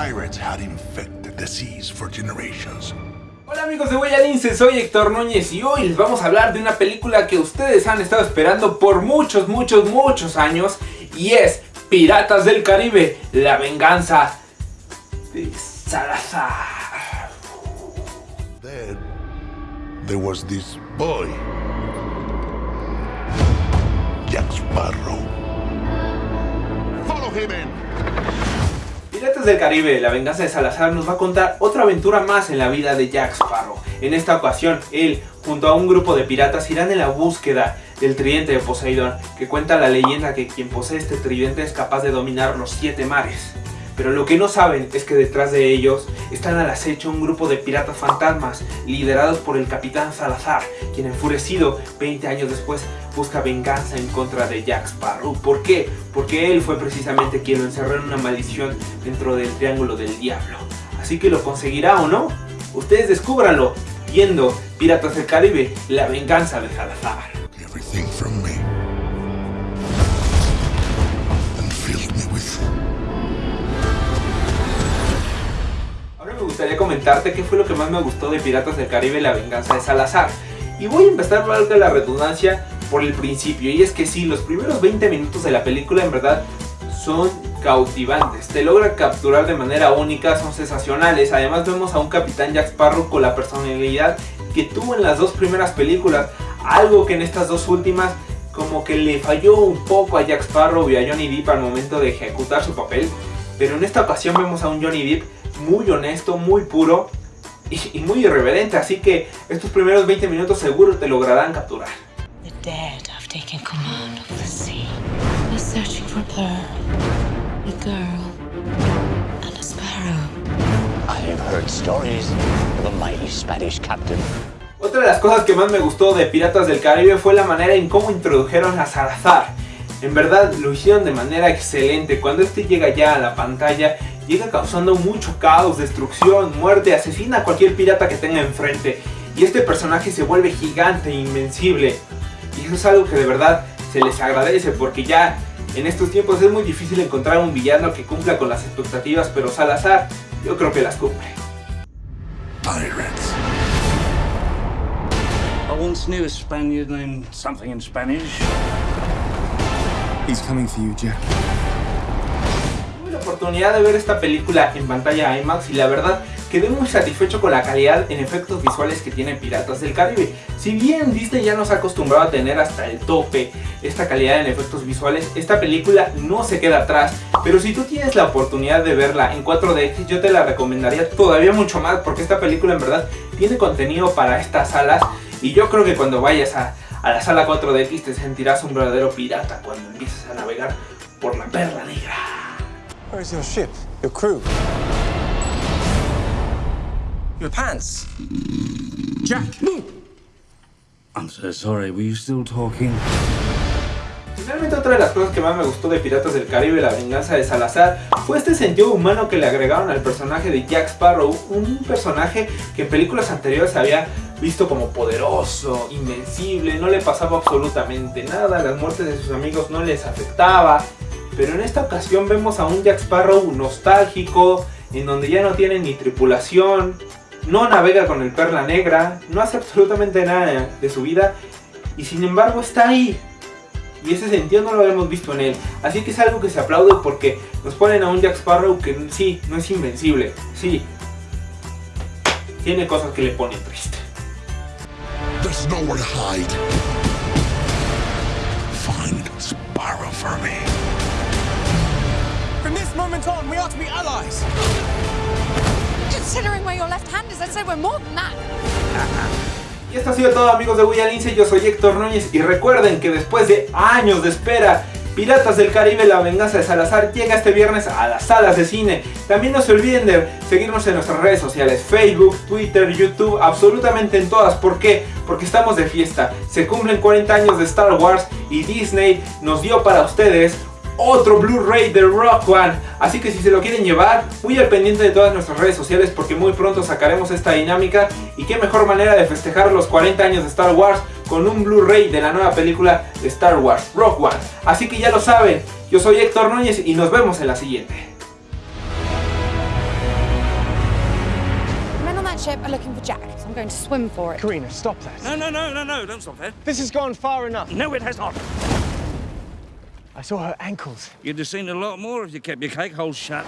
pirates had infected the seas for generations. Hola amigos de Huella soy Héctor Núñez y hoy les vamos a hablar de una película que ustedes han estado esperando por muchos, muchos, muchos años y es Piratas del Caribe, la venganza de Salazar. Then there was this boy, Jack Sparrow. Follow him in. Piratas del Caribe, la venganza de Salazar nos va a contar otra aventura más en la vida de Jack Sparrow. En esta ocasión, él, junto a un grupo de piratas, irán en la búsqueda del tridente de Poseidón, que cuenta la leyenda que quien posee este tridente es capaz de dominar los siete mares. Pero lo que no saben es que detrás de ellos están al acecho un grupo de piratas fantasmas liderados por el capitán Salazar, quien enfurecido 20 años después busca venganza en contra de Jack Sparrow. ¿Por qué? Porque él fue precisamente quien lo encerró en una maldición dentro del Triángulo del Diablo. Así que lo conseguirá o no, ustedes descúbranlo viendo Piratas del Caribe, la venganza de Salazar. Comentarte qué fue lo que más me gustó de Piratas del Caribe La venganza de Salazar. Y voy a empezar, valga la redundancia, por el principio. Y es que sí, los primeros 20 minutos de la película en verdad son cautivantes. Te logra capturar de manera única, son sensacionales. Además vemos a un Capitán Jack Sparrow con la personalidad que tuvo en las dos primeras películas. Algo que en estas dos últimas como que le falló un poco a Jack Sparrow y a Johnny Depp al momento de ejecutar su papel. Pero en esta ocasión vemos a un Johnny Depp muy honesto, muy puro y, muy irreverente, así que estos primeros 20 minutos seguro te lograrán capturar. The dead have taken command of the sea. They're searching for Pearl, a girl, and a sparrow. I have heard stories of a mighty Spanish captain. Otra de las cosas que más me gustó de Piratas del Caribe fue la manera en cómo introdujeron a Salazar. En verdad lo hicieron de manera excelente. Cuando este llega ya a la pantalla llega causando mucho caos, destrucción, muerte, asesina a cualquier pirata que tenga enfrente. Y este personaje se vuelve gigante, invencible. Y eso es algo que de verdad se les agradece porque ya en estos tiempos es muy difícil encontrar un villano que cumpla con las expectativas, pero Salazar yo creo que las cumple. pirates. I once knew a Spaniard named something in Spanish. He's coming for you, Jack. Tuve la oportunidad de ver esta película en pantalla IMAX y la verdad quedé muy satisfecho con la calidad en efectos visuales que tiene Piratas del Caribe. Si bien Disney ya nos ha acostumbrado a tener hasta el tope esta calidad en efectos visuales, esta película no se queda atrás. Pero si tú tienes la oportunidad de verla en 4DX, yo te la recomendaría todavía mucho más porque esta película en verdad tiene contenido para estas salas y yo creo que cuando vayas a, a la sala 4DX te sentirás un verdadero pirata cuando empieces a navegar por la perla negra. Where's your ship? Your crew? Your pants? Jack! I'm so sorry, were you still talking? Finalmente otra de las cosas que más me gustó de Piratas del Caribe, la venganza de Salazar, fue este sentido humano que le agregaron al personaje de Jack Sparrow, un personaje que en películas anteriores había visto como poderoso, invencible, no le pasaba absolutamente nada, las muertes de sus amigos no les afectaba, pero en esta ocasión vemos a un Jack Sparrow nostálgico, en donde ya no tiene ni tripulación, no navega con el Perla Negra, no hace absolutamente nada de su vida, y sin embargo está ahí, y ese sentido no lo habíamos visto en él. Así que es algo que se aplaude porque nos ponen a un Jack Sparrow que sí, no es invencible. Sí, tiene cosas que le ponen triste. There's nowhere to hide. Find Sparrow for me. From this moment on, we are to be allies! Considering where your left hand is, I'd say we're more than that. Y esto ha sido todo amigos de William Lince, yo soy Héctor Núñez y recuerden que después de años de espera, Piratas del Caribe, la venganza de Salazar llega este viernes a las salas de cine. También no se olviden de seguirnos en nuestras redes sociales, Facebook, Twitter, YouTube, absolutamente en todas. ¿Por qué? Porque estamos de fiesta. Se cumplen 40 años de Star Wars y Disney nos dio para ustedes otro Blu-ray de Rock One. Así que si se lo quieren llevar, muy al pendiente de todas nuestras redes sociales porque muy pronto sacaremos esta dinámica. Y qué mejor manera de festejar los 40 años de Star Wars con un Blu-ray de la nueva película de Star Wars, Rock One. Así que ya lo saben, yo soy Héctor Núñez y nos vemos en la siguiente. ship are looking for Jack, so I'm going to swim for it. Karina, stop that. No, no, no, no, no, don't stop that. This has gone far enough. No, it has not. I saw her ankles. You'd have seen a lot more if you kept your cake hole shut.